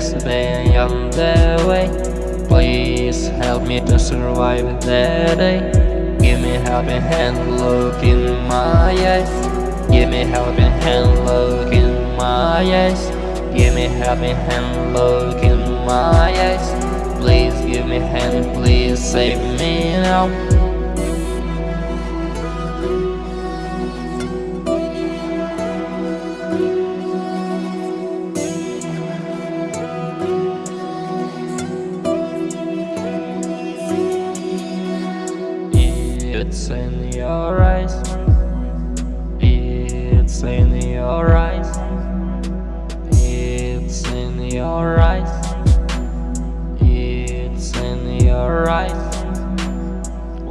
Panic attacks, on the way Please help me to survive the day. Give me helping hand, look in my eyes. Give me helping hand, look in my eyes. Give me helping hand, look in my eyes. Please give me hand, please save me now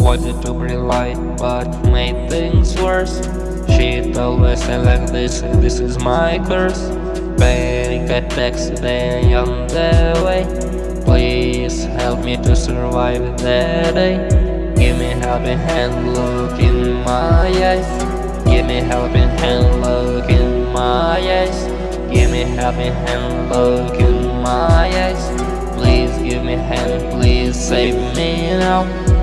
Wanted to bring light but made things worse? She us I like this, this is my curse. Panic attacks, they on the way. Please help me to survive the day. Give me helping hand, look in my eyes. Give me helping hand, look in my eyes. Give me helping hand, look in my eyes. Please give me hand, please save me now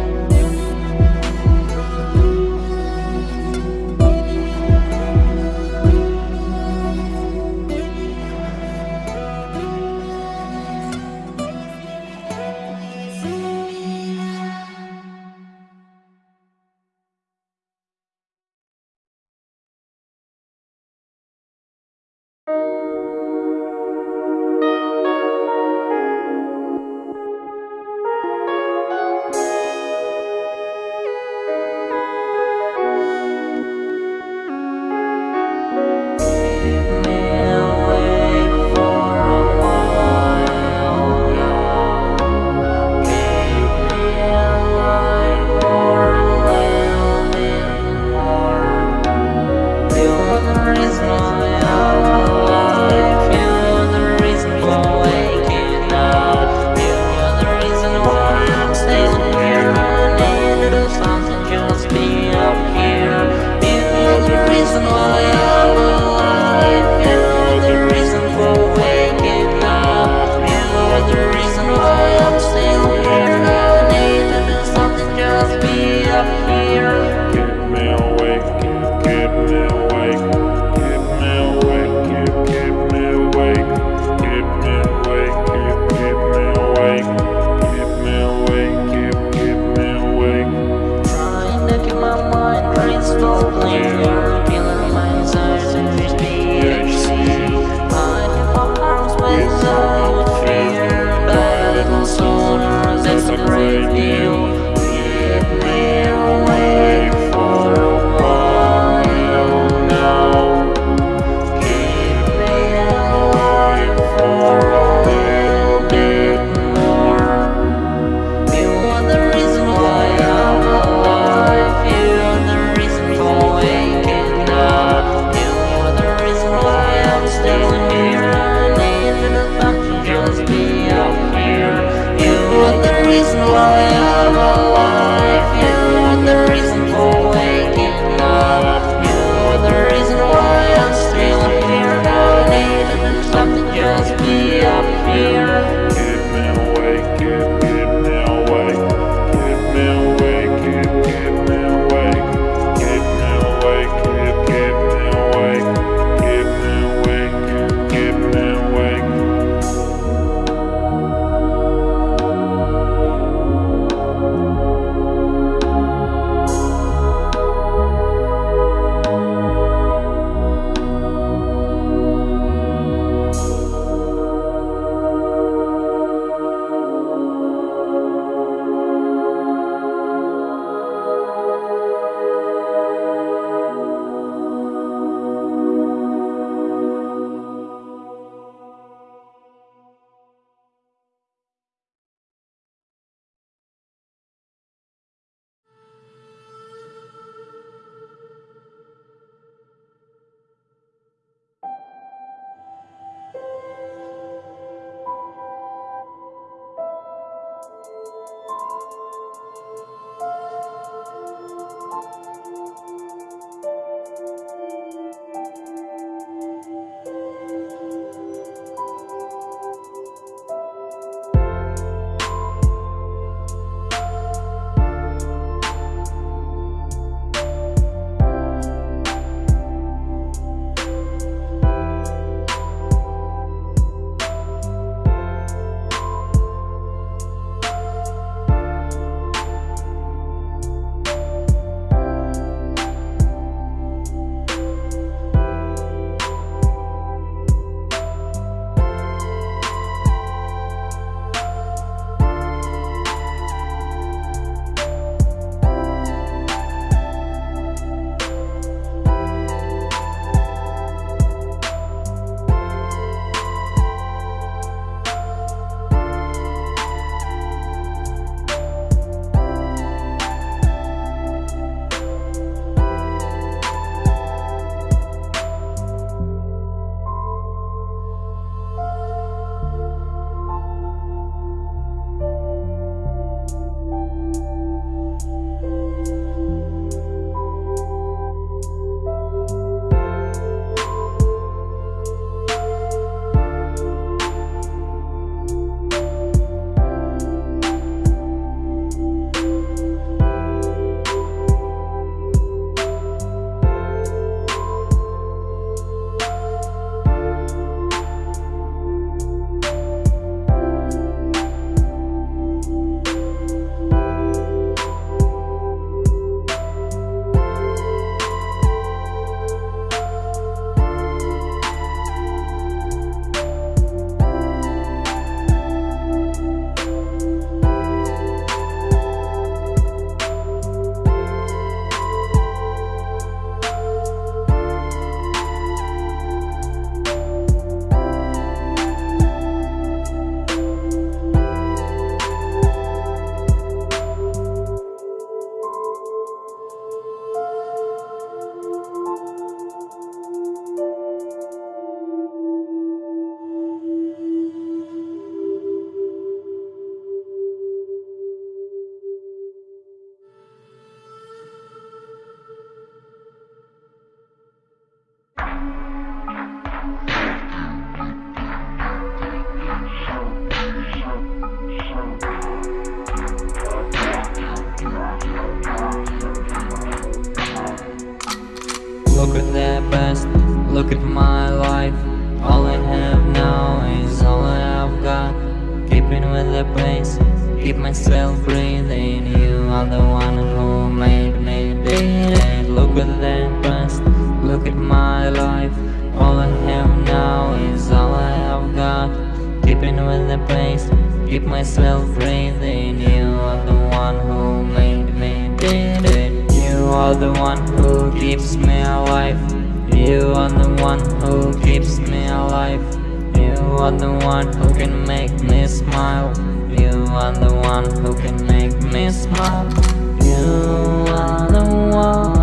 Keeping with the pace, keep myself breathing You are the one who made me did it. Look at the past, look at my life. All I have now is all I have got. Keeping with the pace, keep myself breathing. You are the one who made me did it. You are the one who keeps me alive. You are the one who keeps me alive are the one who can make me smile. You are the one who can make me smile. You are the one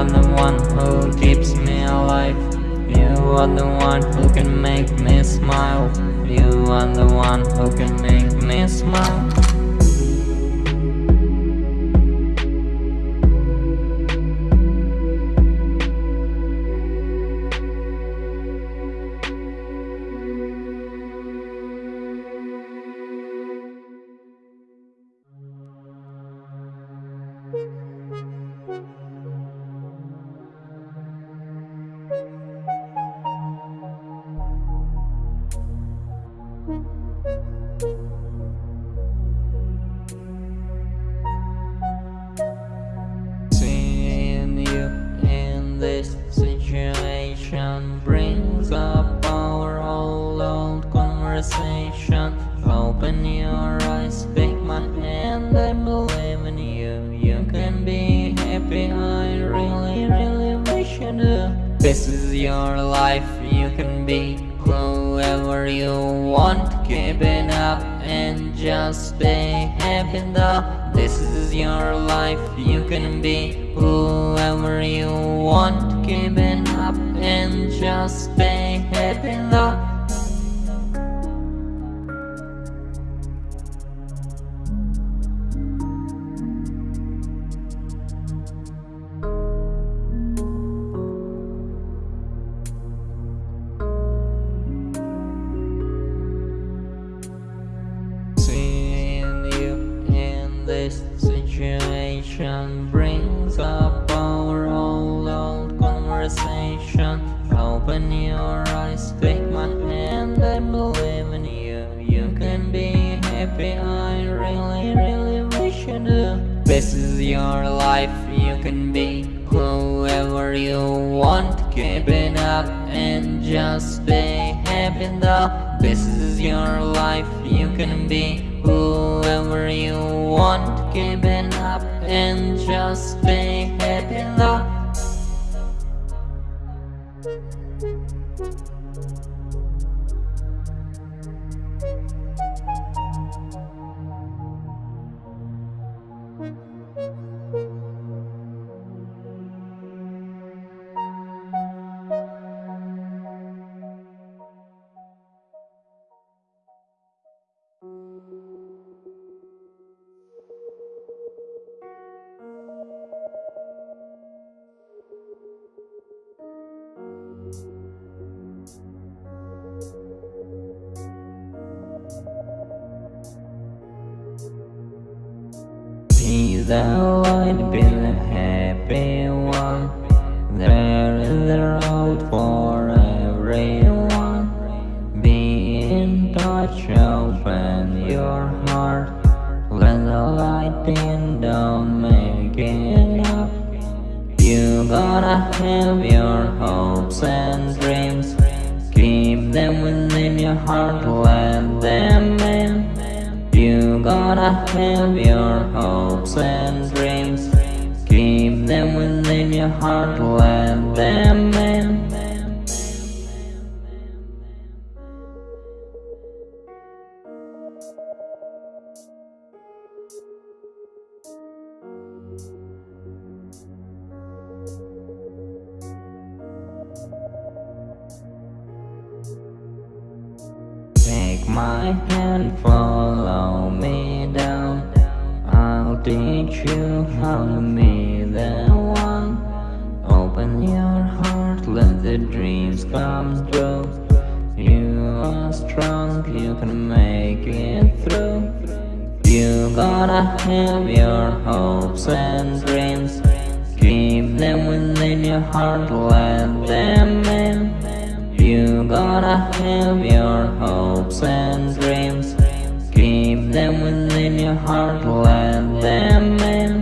are the one who keeps me alive. You are the one who can make me smile. You are the one who can make me smile Seeing you in this situation brings up our old conversation. Open your eyes, take my hand, I believe in you. You can be happy, I really, really wish you do. This is your life, you can be whoever you want. It up and just stay happy though. This is your life, you can be whoever you want. It up and just stay happy though. Your life, you can be whoever you want. It up and just stay happy though. This is your life, you can be whoever you want. It up and just stay happy though. Be I'd be the happy one. There is the road for everyone. Be in touch, open your heart. Let the light don't make it up. You gotta have your hopes and dreams. Keep them within your heart, let them in. Gotta have your hopes and dreams. Keep them within your heart, let them in. My hand, follow me down. I'll teach you how to be the one. Open your heart, let the dreams come true. You are strong, you can make it through. You gotta have your hopes and dreams. Keep them within your heart, let them in You gotta have your hopes and dreams. Keep them within your heart, let them in